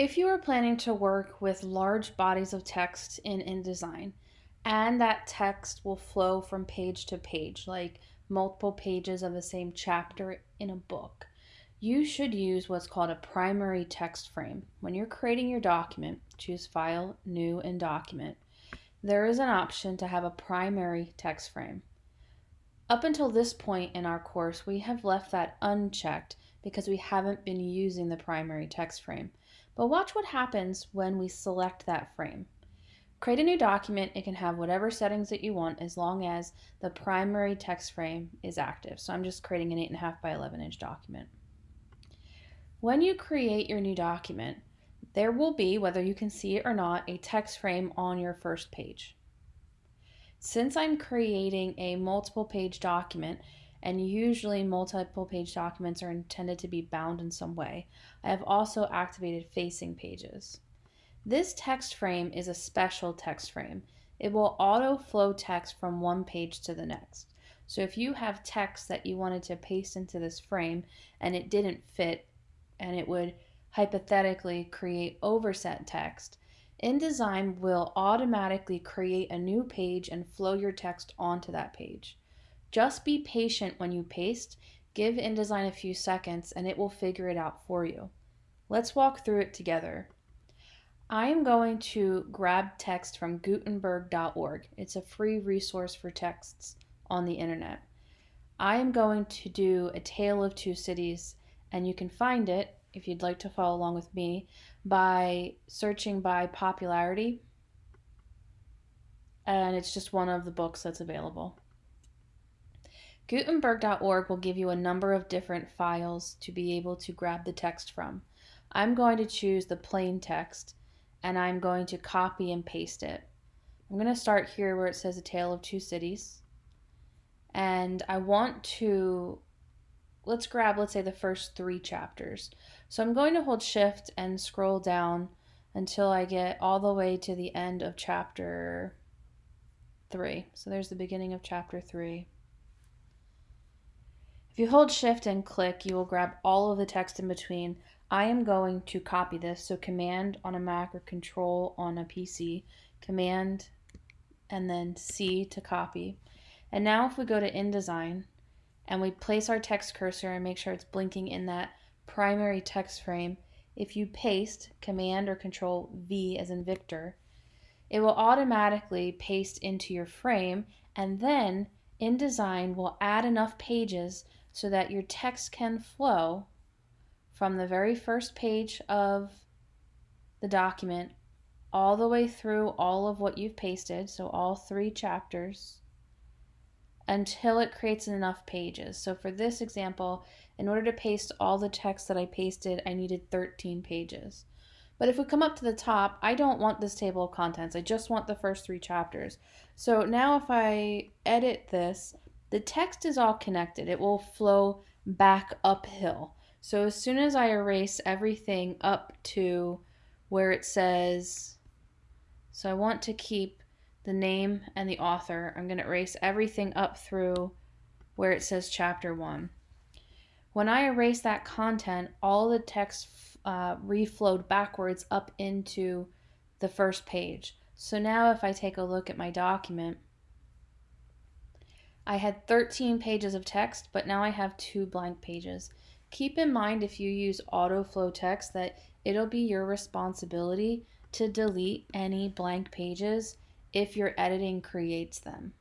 If you are planning to work with large bodies of text in InDesign, and that text will flow from page to page, like multiple pages of the same chapter in a book, you should use what's called a primary text frame. When you're creating your document, choose File, New, and Document. There is an option to have a primary text frame. Up until this point in our course, we have left that unchecked because we haven't been using the primary text frame. But watch what happens when we select that frame. Create a new document. It can have whatever settings that you want as long as the primary text frame is active. So I'm just creating an 8.5 by 11 inch document. When you create your new document, there will be, whether you can see it or not, a text frame on your first page. Since I'm creating a multiple page document, and usually multiple page documents are intended to be bound in some way. I have also activated facing pages. This text frame is a special text frame. It will auto flow text from one page to the next. So if you have text that you wanted to paste into this frame and it didn't fit and it would hypothetically create overset text, InDesign will automatically create a new page and flow your text onto that page. Just be patient when you paste, give InDesign a few seconds, and it will figure it out for you. Let's walk through it together. I am going to grab text from Gutenberg.org. It's a free resource for texts on the internet. I am going to do a tale of two cities, and you can find it, if you'd like to follow along with me, by searching by popularity. And it's just one of the books that's available. Gutenberg.org will give you a number of different files to be able to grab the text from. I'm going to choose the plain text and I'm going to copy and paste it. I'm going to start here where it says A Tale of Two Cities. And I want to, let's grab, let's say, the first three chapters. So I'm going to hold Shift and scroll down until I get all the way to the end of chapter 3. So there's the beginning of chapter 3. If you hold shift and click, you will grab all of the text in between. I am going to copy this, so command on a Mac or control on a PC, command and then C to copy. And now if we go to InDesign and we place our text cursor and make sure it's blinking in that primary text frame, if you paste command or control V as in Victor, it will automatically paste into your frame and then InDesign will add enough pages so that your text can flow from the very first page of the document all the way through all of what you've pasted, so all three chapters, until it creates enough pages. So for this example, in order to paste all the text that I pasted, I needed 13 pages. But if we come up to the top, I don't want this table of contents. I just want the first three chapters. So now if I edit this, the text is all connected. It will flow back uphill. So as soon as I erase everything up to where it says, so I want to keep the name and the author. I'm going to erase everything up through where it says chapter one. When I erase that content, all the text uh, reflowed backwards up into the first page. So now if I take a look at my document, I had 13 pages of text, but now I have two blank pages. Keep in mind if you use autoflow text that it'll be your responsibility to delete any blank pages if your editing creates them.